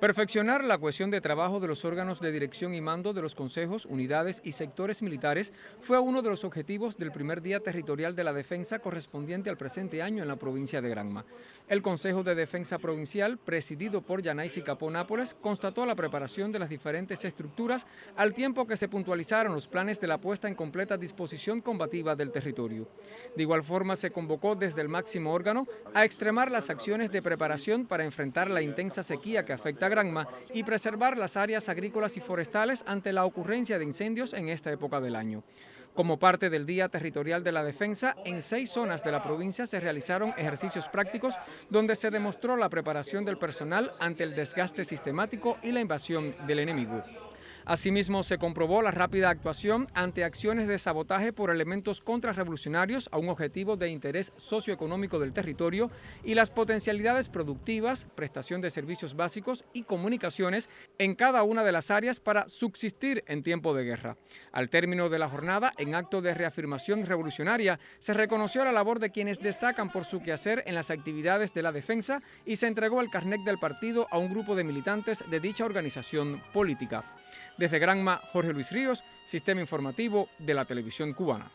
Perfeccionar la cohesión de trabajo de los órganos de dirección y mando de los consejos, unidades y sectores militares fue uno de los objetivos del primer día territorial de la defensa correspondiente al presente año en la provincia de Granma. El Consejo de Defensa Provincial, presidido por Yanaisi Capó Nápoles, constató la preparación de las diferentes estructuras al tiempo que se puntualizaron los planes de la puesta en completa disposición combativa del territorio. De igual forma, se convocó desde el máximo órgano a extremar las acciones de preparación para enfrentar la intensa sequía que afecta a Granma y preservar las áreas agrícolas y forestales ante la ocurrencia de incendios en esta época del año. Como parte del Día Territorial de la Defensa, en seis zonas de la provincia se realizaron ejercicios prácticos donde se demostró la preparación del personal ante el desgaste sistemático y la invasión del enemigo. Asimismo, se comprobó la rápida actuación ante acciones de sabotaje por elementos contrarrevolucionarios a un objetivo de interés socioeconómico del territorio y las potencialidades productivas, prestación de servicios básicos y comunicaciones en cada una de las áreas para subsistir en tiempo de guerra. Al término de la jornada, en acto de reafirmación revolucionaria, se reconoció la labor de quienes destacan por su quehacer en las actividades de la defensa y se entregó el carnet del partido a un grupo de militantes de dicha organización política. Desde Granma, Jorge Luis Ríos, Sistema Informativo de la Televisión Cubana.